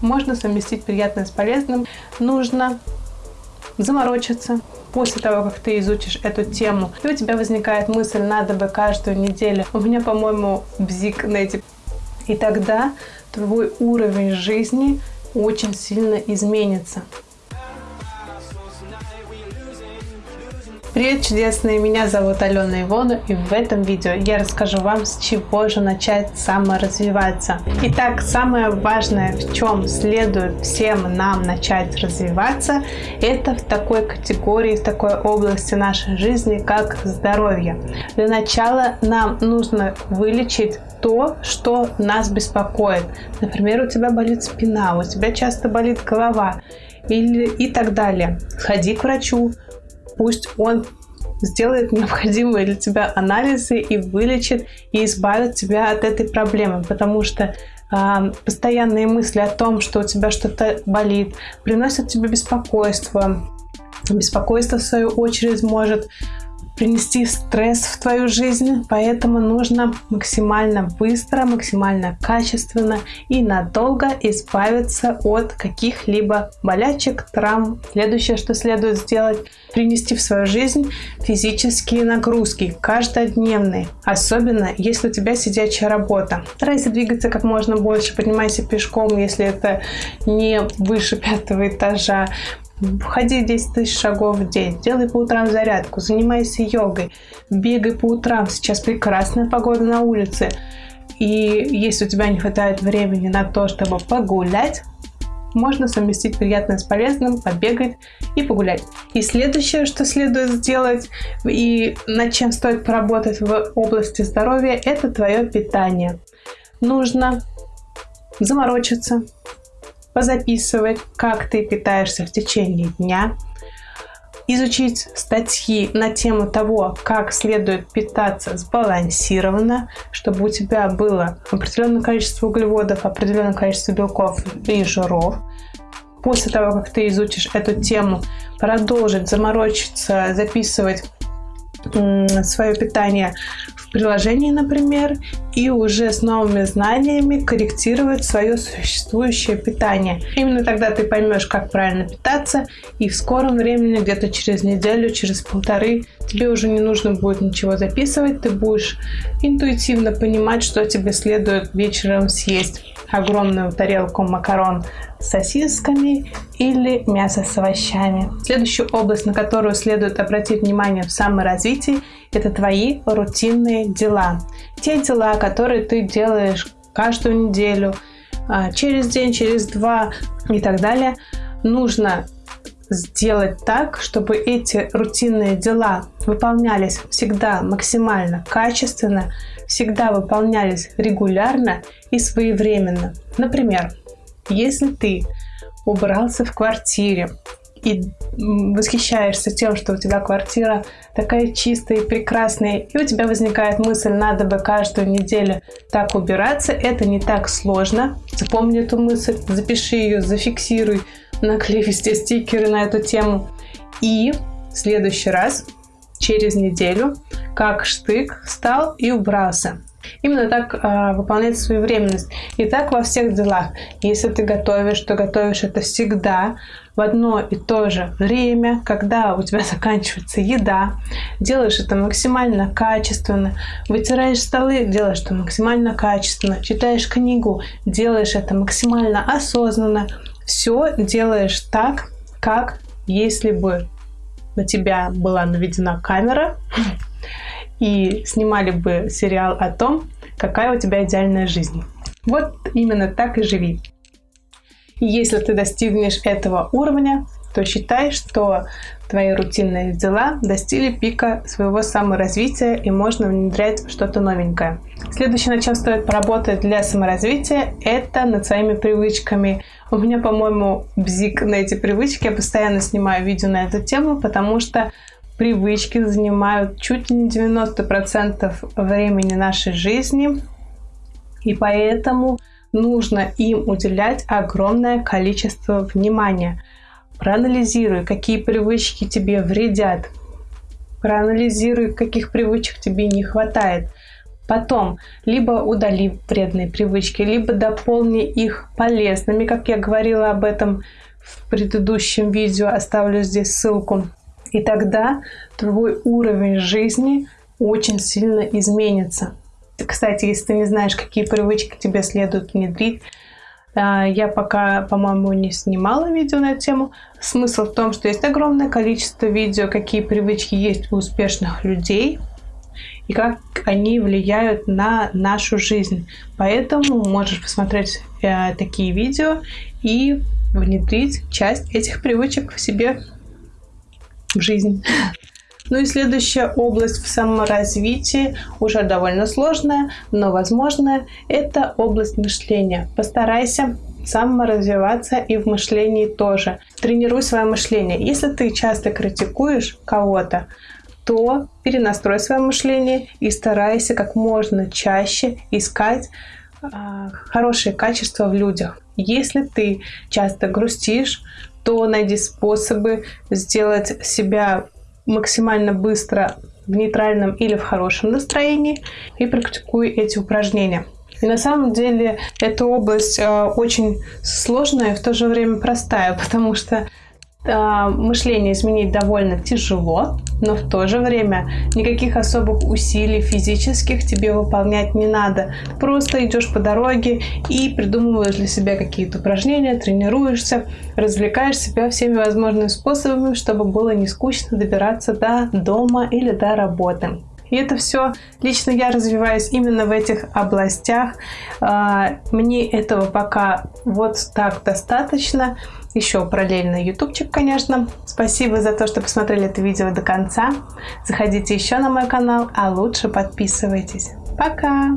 можно совместить приятное с полезным. Нужно заморочиться. После того, как ты изучишь эту тему, и у тебя возникает мысль, надо бы каждую неделю. У меня, по-моему, бзик на эти. И тогда твой уровень жизни очень сильно изменится. Привет, чудесные! Меня зовут Алена Ивона, и в этом видео я расскажу вам, с чего же начать саморазвиваться. Итак, самое важное, в чем следует всем нам начать развиваться, это в такой категории, в такой области нашей жизни, как здоровье. Для начала нам нужно вылечить то, что нас беспокоит. Например, у тебя болит спина, у тебя часто болит голова или и так далее. Сходи к врачу, пусть он сделает необходимые для тебя анализы и вылечит и избавит тебя от этой проблемы, потому что э, постоянные мысли о том, что у тебя что-то болит, приносят тебе беспокойство. Беспокойство, в свою очередь, может принести стресс в твою жизнь, поэтому нужно максимально быстро, максимально качественно и надолго избавиться от каких-либо болячек, травм. Следующее, что следует сделать, принести в свою жизнь физические нагрузки, каждодневные, особенно если у тебя сидячая работа. Старайся двигаться как можно больше, поднимайся пешком, если это не выше пятого этажа, Входи 10 тысяч шагов в день, делай по утрам зарядку, занимайся йогой, бегай по утрам. Сейчас прекрасная погода на улице. И если у тебя не хватает времени на то, чтобы погулять, можно совместить приятное с полезным, побегать и погулять. И следующее, что следует сделать и над чем стоит поработать в области здоровья, это твое питание. Нужно заморочиться, позаписывать, как ты питаешься в течение дня, изучить статьи на тему того, как следует питаться сбалансированно, чтобы у тебя было определенное количество углеводов, определенное количество белков и жиров. После того, как ты изучишь эту тему, продолжить заморочиться, записывать свое питание приложении, например, и уже с новыми знаниями корректировать свое существующее питание. Именно тогда ты поймешь, как правильно питаться, и в скором времени, где-то через неделю, через полторы, тебе уже не нужно будет ничего записывать, ты будешь интуитивно понимать, что тебе следует вечером съесть огромную тарелку макарон сосисками или мясо с овощами. Следующая область, на которую следует обратить внимание в саморазвитии, это твои рутинные дела. Те дела, которые ты делаешь каждую неделю, а, через день, через два и так далее, нужно сделать так, чтобы эти рутинные дела выполнялись всегда максимально качественно, всегда выполнялись регулярно и своевременно. Например, если ты убрался в квартире и восхищаешься тем, что у тебя квартира такая чистая и прекрасная, и у тебя возникает мысль, надо бы каждую неделю так убираться, это не так сложно. Запомни эту мысль, запиши ее, зафиксируй, наклей везде стикеры на эту тему. И в следующий раз, через неделю, как штык встал и убрался. Именно так э, выполнять свою. И так во всех делах. Если ты готовишь, то готовишь это всегда в одно и то же время, когда у тебя заканчивается еда. Делаешь это максимально качественно. Вытираешь столы, делаешь это максимально качественно. Читаешь книгу, делаешь это максимально осознанно. Все делаешь так, как если бы на тебя была наведена камера, и снимали бы сериал о том, какая у тебя идеальная жизнь. Вот именно так и живи. И если ты достигнешь этого уровня, то считай, что твои рутинные дела достигли пика своего саморазвития и можно внедрять что-то новенькое. Следующее, над чем стоит поработать для саморазвития, это над своими привычками. У меня, по-моему, бзик на эти привычки. Я постоянно снимаю видео на эту тему, потому что привычки занимают чуть не 90% времени нашей жизни, и поэтому нужно им уделять огромное количество внимания. Проанализируй, какие привычки тебе вредят, проанализируй, каких привычек тебе не хватает. Потом, либо удали вредные привычки, либо дополни их полезными, как я говорила об этом в предыдущем видео, оставлю здесь ссылку. И тогда твой уровень жизни очень сильно изменится. Кстати, если ты не знаешь, какие привычки тебе следует внедрить, а, я пока, по-моему, не снимала видео на эту тему. Смысл в том, что есть огромное количество видео, какие привычки есть у успешных людей и как они влияют на нашу жизнь. Поэтому можешь посмотреть э, такие видео и внедрить часть этих привычек в себе в жизнь. Ну и следующая область в саморазвитии, уже довольно сложная, но возможная, это область мышления. Постарайся саморазвиваться и в мышлении тоже. Тренируй свое мышление. Если ты часто критикуешь кого-то, то перенастрой свое мышление и старайся как можно чаще искать э, хорошие качества в людях. Если ты часто грустишь, то найди способы сделать себя максимально быстро в нейтральном или в хорошем настроении и практикуй эти упражнения. И на самом деле эта область э, очень сложная и в то же время простая, потому что мышление изменить довольно тяжело, но в то же время никаких особых усилий физических тебе выполнять не надо. Просто идешь по дороге и придумываешь для себя какие-то упражнения, тренируешься, развлекаешь себя всеми возможными способами, чтобы было не скучно добираться до дома или до работы. И это все лично я развиваюсь именно в этих областях. А, мне этого пока вот так достаточно. Еще параллельно ютубчик, конечно. Спасибо за то, что посмотрели это видео до конца. Заходите еще на мой канал, а лучше подписывайтесь. Пока!